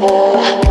more.